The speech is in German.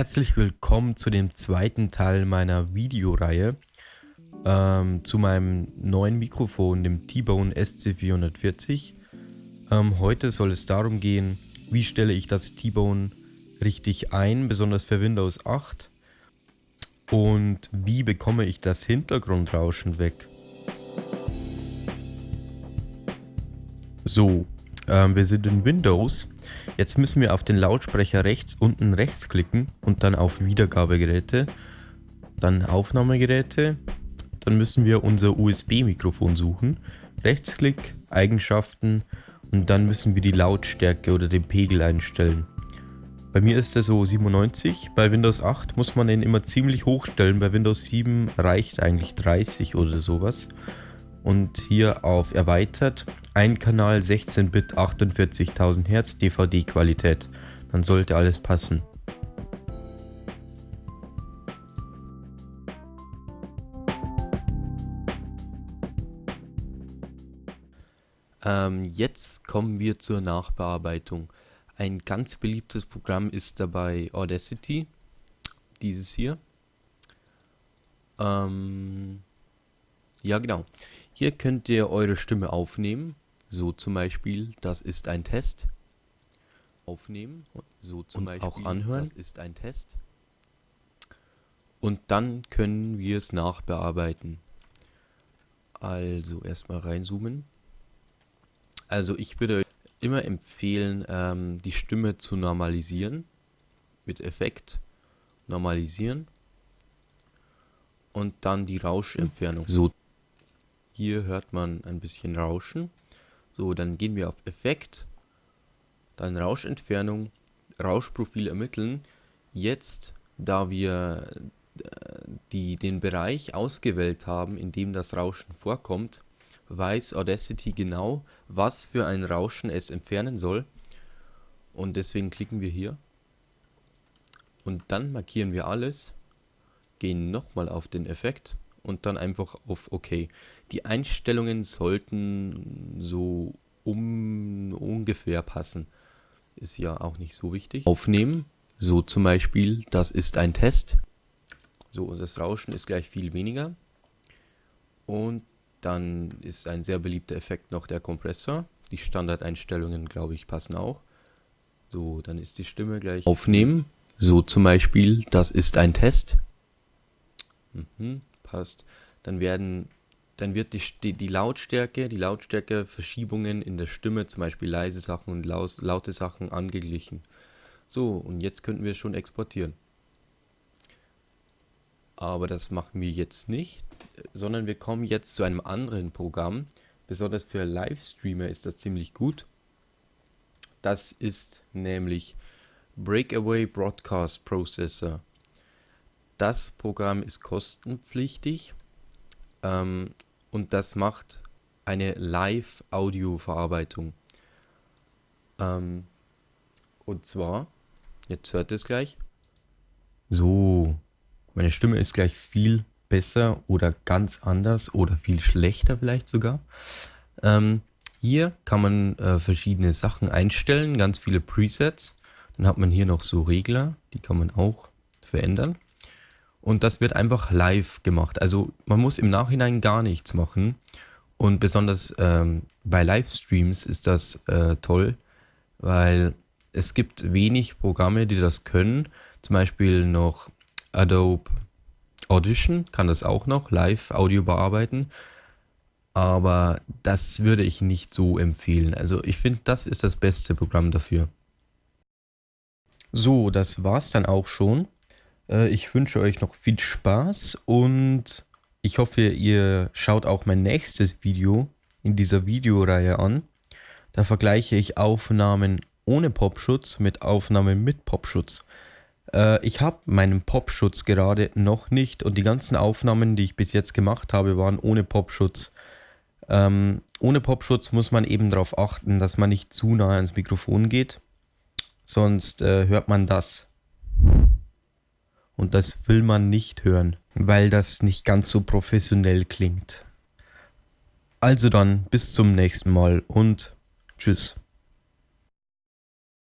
Herzlich willkommen zu dem zweiten Teil meiner Videoreihe ähm, zu meinem neuen Mikrofon, dem T-Bone SC440. Ähm, heute soll es darum gehen, wie stelle ich das T-Bone richtig ein, besonders für Windows 8 und wie bekomme ich das Hintergrundrauschen weg. So, ähm, wir sind in Windows. Jetzt müssen wir auf den Lautsprecher rechts unten rechts klicken und dann auf Wiedergabegeräte, dann Aufnahmegeräte, dann müssen wir unser USB-Mikrofon suchen, Rechtsklick, Eigenschaften und dann müssen wir die Lautstärke oder den Pegel einstellen. Bei mir ist er so 97, bei Windows 8 muss man den immer ziemlich hoch stellen, bei Windows 7 reicht eigentlich 30 oder sowas. Und hier auf erweitert ein Kanal 16-Bit 48.000 Hertz DVD-Qualität. Dann sollte alles passen. Ähm, jetzt kommen wir zur Nachbearbeitung. Ein ganz beliebtes Programm ist dabei Audacity, dieses hier. Ähm, ja genau. Hier könnt ihr eure Stimme aufnehmen. So zum Beispiel, das ist ein Test. Aufnehmen. So zum Und Beispiel, auch anhören. Das ist ein Test. Und dann können wir es nachbearbeiten. Also erstmal reinzoomen. Also ich würde immer empfehlen, ähm, die Stimme zu normalisieren. Mit Effekt. Normalisieren. Und dann die Rauschentfernung. So hier hört man ein bisschen Rauschen. So, dann gehen wir auf Effekt, dann Rauschentfernung, Rauschprofil ermitteln. Jetzt, da wir äh, die, den Bereich ausgewählt haben, in dem das Rauschen vorkommt, weiß Audacity genau, was für ein Rauschen es entfernen soll. Und deswegen klicken wir hier. Und dann markieren wir alles, gehen nochmal auf den Effekt und dann einfach auf OK. Die Einstellungen sollten so um ungefähr passen. Ist ja auch nicht so wichtig. Aufnehmen, so zum Beispiel, das ist ein Test. So, das Rauschen ist gleich viel weniger. Und dann ist ein sehr beliebter Effekt noch der Kompressor. Die Standardeinstellungen, glaube ich, passen auch. So, dann ist die Stimme gleich aufnehmen. So zum Beispiel, das ist ein Test. Mhm passt, dann werden dann wird die, die, die Lautstärke, die Lautstärkeverschiebungen in der Stimme, zum Beispiel leise Sachen und laus, laute Sachen angeglichen. So, und jetzt könnten wir schon exportieren. Aber das machen wir jetzt nicht, sondern wir kommen jetzt zu einem anderen Programm. Besonders für Livestreamer ist das ziemlich gut. Das ist nämlich Breakaway Broadcast Processor. Das Programm ist kostenpflichtig ähm, und das macht eine Live-Audio-Verarbeitung. Ähm, und zwar, jetzt hört es gleich. So, meine Stimme ist gleich viel besser oder ganz anders oder viel schlechter vielleicht sogar. Ähm, hier kann man äh, verschiedene Sachen einstellen, ganz viele Presets. Dann hat man hier noch so Regler, die kann man auch verändern. Und das wird einfach live gemacht. Also man muss im Nachhinein gar nichts machen. Und besonders ähm, bei Livestreams ist das äh, toll, weil es gibt wenig Programme, die das können. Zum Beispiel noch Adobe Audition kann das auch noch, Live-Audio bearbeiten. Aber das würde ich nicht so empfehlen. Also ich finde, das ist das beste Programm dafür. So, das war's dann auch schon. Äh, ich wünsche euch noch viel Spaß und ich hoffe, ihr schaut auch mein nächstes Video in dieser Videoreihe an. Da vergleiche ich Aufnahmen ohne Popschutz mit Aufnahmen mit Popschutz. Äh, ich habe meinen Popschutz gerade noch nicht und die ganzen Aufnahmen, die ich bis jetzt gemacht habe, waren ohne Popschutz. Ähm, ohne Popschutz muss man eben darauf achten, dass man nicht zu nah ans Mikrofon geht, sonst äh, hört man das. Und das will man nicht hören, weil das nicht ganz so professionell klingt. Also dann, bis zum nächsten Mal und tschüss.